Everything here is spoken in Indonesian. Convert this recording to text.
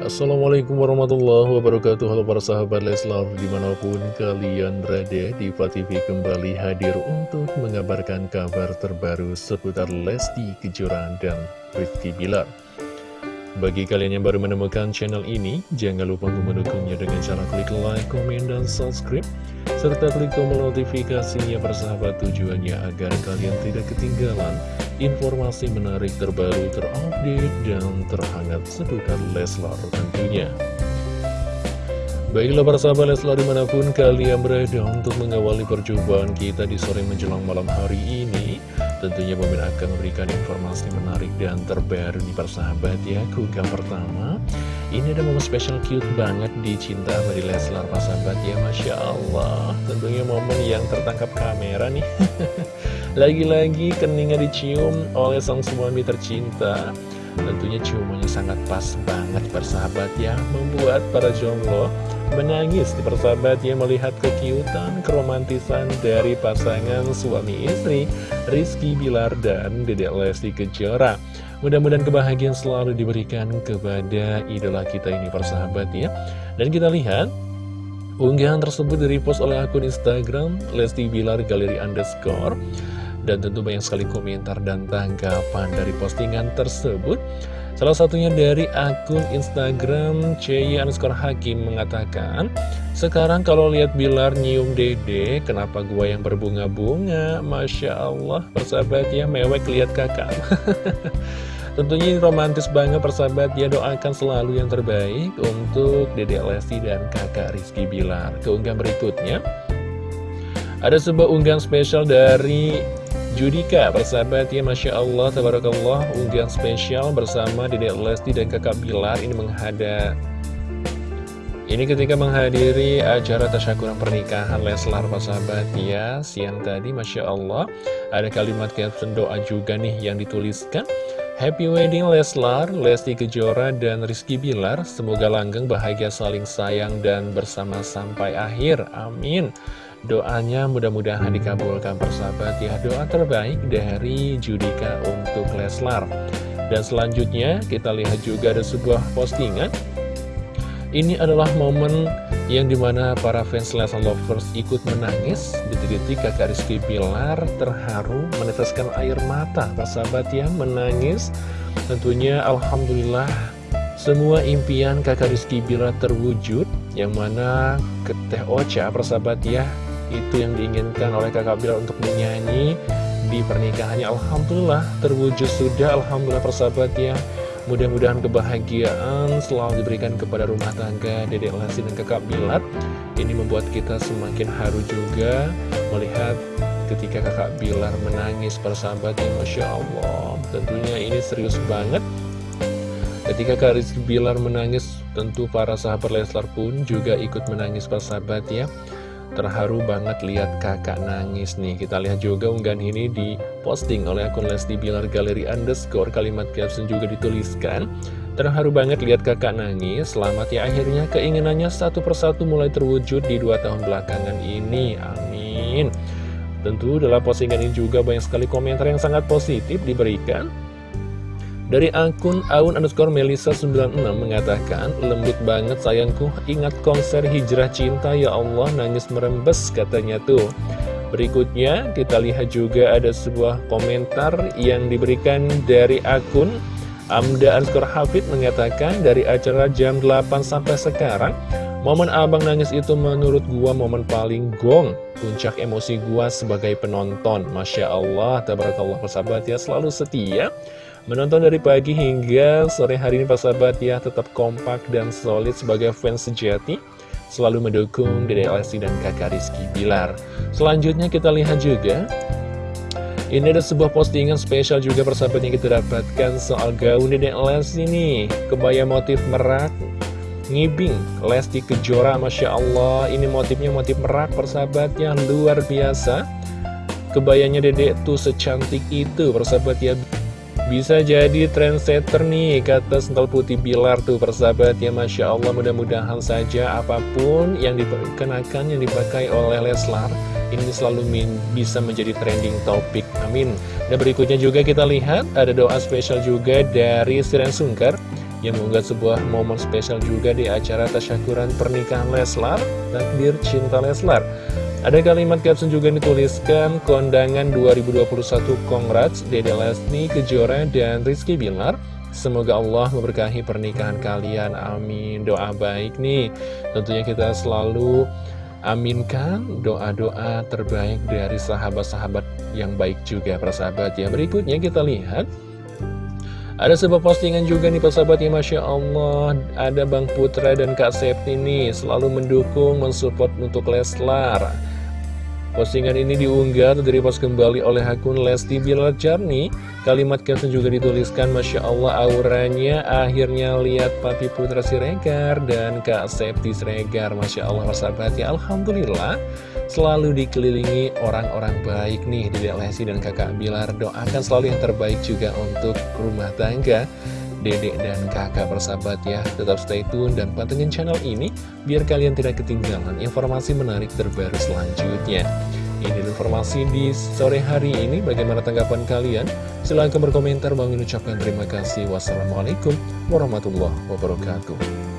Assalamualaikum warahmatullahi wabarakatuh. Halo para sahabat Leslar Di mana pun kalian berada Diva TV kembali hadir untuk mengabarkan kabar terbaru Seputar Lesti Kejora dan Rizky Bilar. Bagi kalian yang baru menemukan channel ini Jangan lupa untuk mendukungnya dengan cara klik like, komen, dan subscribe Serta klik tombol notifikasinya persahabat tujuannya agar kalian tidak ketinggalan informasi menarik terbaru terupdate dan terhangat seputar Leslar tentunya. Baiklah para sahabat Leslar di mana pun kalian berada untuk mengawali perjumpaan kita di sore menjelang malam hari ini Tentunya Bomin akan memberikan informasi menarik dan terbaru di persahabat ya Kuga pertama. Ini ada momen spesial cute banget di Cinta Badi Leslar persahabat ya Masya Allah. Tentunya momen yang tertangkap kamera nih. Lagi-lagi keningnya dicium oleh sang suami tercinta Tentunya ciumannya sangat pas banget persahabat ya Membuat para jomblo menangis. Di persahabat ya Melihat kekiutan, keromantisan dari pasangan suami istri Rizky Bilar dan Dedek Lesti Kejora. Mudah-mudahan kebahagiaan selalu diberikan kepada idola kita ini persahabat ya. Dan kita lihat Unggahan tersebut direpost oleh akun Instagram Lesti Bilar Galeri Underscore dan tentu banyak sekali komentar dan tanggapan dari postingan tersebut. Salah satunya dari akun Instagram Cey underscore Hakim mengatakan Sekarang kalau lihat Bilar nyium dede Kenapa gua yang berbunga-bunga? Masya Allah persahabat ya mewek lihat kakak. Tentunya romantis banget persahabat ya doakan selalu yang terbaik untuk Dede Lesti dan kakak Rizky Bilar. Keunggahan berikutnya ada sebuah unggahan spesial dari Judika, persahabat ya Masya Allah, Tabarakallah, unggahan spesial bersama Dedek Lesti dan kakak Bilar ini menghadap ini ketika menghadiri acara tasyakuran pernikahan Leslar persahabat ya Siang tadi Masya Allah. Ada kalimat caption doa juga nih yang dituliskan. Happy Wedding Leslar, Lesti Kejora, dan Rizky Bilar. Semoga langgeng bahagia saling sayang dan bersama sampai akhir. Amin Doanya mudah-mudahan dikabulkan persahabat. Ya Doa terbaik dari Judika untuk Leslar. Dan selanjutnya kita lihat juga ada sebuah postingan. Ini adalah momen yang di mana para fans Leslar Lovers ikut menangis Detik-detik kakak Rizky Bilar terharu meneteskan air mata. Persahabat ya menangis. Tentunya Alhamdulillah semua impian kakak Rizky Bilar terwujud Yang mana ke Teh Ocha persahabat ya itu yang diinginkan oleh kakak Bilar untuk menyanyi di pernikahannya Alhamdulillah terwujud sudah. Alhamdulillah persahabat ya. Mudah-mudahan kebahagiaan selalu diberikan kepada rumah tangga Dedek Lesti dan kakak Bilar ini membuat kita semakin haru juga melihat ketika kakak Bilar menangis persahabat ya Masya Allah. Tentunya ini serius banget. Ketika Kak Rizky Bilar menangis, tentu para sahabat Leslar pun juga ikut menangis persahabat ya. Terharu banget lihat kakak nangis nih. Kita lihat juga unggahan ini diposting oleh akun Lesti Bilar Galeri Underscore. Kalimat caption juga dituliskan. Terharu banget lihat kakak nangis. Selamat ya akhirnya keinginannya satu persatu mulai terwujud di dua tahun belakangan ini. Amin. Tentu dalam postingan ini juga banyak sekali komentar yang sangat positif diberikan dari akun Aun underscore Melisa 96 mengatakan, Lembut banget sayangku, ingat konser hijrah cinta ya Allah, nangis merembes katanya tuh. Berikutnya kita lihat juga ada sebuah komentar yang diberikan dari akun Amda underscore Hafid mengatakan dari acara jam 8 sampai sekarang Momen abang nangis itu menurut gua momen paling gong. Puncak emosi gua sebagai penonton. Masya Allah, tabarakallah persahabat ya selalu setia Menonton dari pagi hingga sore hari ini Pak Sahabat ya tetap kompak dan solid sebagai fans sejati. Selalu mendukung Dede Lesti dan kakak Rizky Bilar. Selanjutnya kita lihat juga Ini ada sebuah postingan spesial juga persahabat yang kita dapatkan soal gaun Dede Lesti nih. Kebaya motif merak Ngibing Lesti Kejora Masya Allah. Ini motifnya motif merak persahabat yang luar biasa. Kebayanya dedek tuh secantik itu persahabat ya bisa jadi trendsetter nih, kata Sental Putih Bilar tuh persahabat ya Masya Allah. Mudah-mudahan saja apa pun yang dikenakan, yang dipakai oleh Leslar Ini selalu bisa menjadi trending topik, amin. Dan berikutnya juga kita lihat ada doa spesial juga dari Siren Sungkar. Yang mengunggah sebuah momen spesial juga di acara tasyakuran pernikahan Leslar, takdir cinta Leslar. Ada kalimat caption juga dituliskan, kondangan 2021 Congrats, Dede Lesni, Kejora, dan Rizky Bilar. Semoga Allah memberkahi pernikahan kalian, amin. Doa baik nih, tentunya kita selalu Aminkan doa-doa terbaik dari sahabat-sahabat yang baik juga persahabat ya Berikutnya kita lihat ada sebuah postingan juga nih persahabat ya Masya Allah Ada Bang Putra dan Kak Septi nih Selalu mendukung, mensupport untuk Leslar Postingan ini diunggah dari pas kembali oleh akun Lesti Bilar Jarni. Kalimat caption juga dituliskan Masya Allah auranya akhirnya lihat Papi Putra Siregar dan Kak Septi Siregar. Masya Allah sahabat ya Alhamdulillah. Selalu dikelilingi orang-orang baik nih Dedek Lesti dan kakak Bilar. Doakan selalu yang terbaik juga untuk rumah tangga dedek dan kakak bersahabat ya. Tetap stay tune dan pantengin channel ini Biar kalian tidak ketinggalan informasi menarik terbaru selanjutnya. Ini informasi di sore hari ini. Bagaimana tanggapan kalian? Silahkan berkomentar. Bang ucapkan terima kasih. Wassalamualaikum warahmatullahi wabarakatuh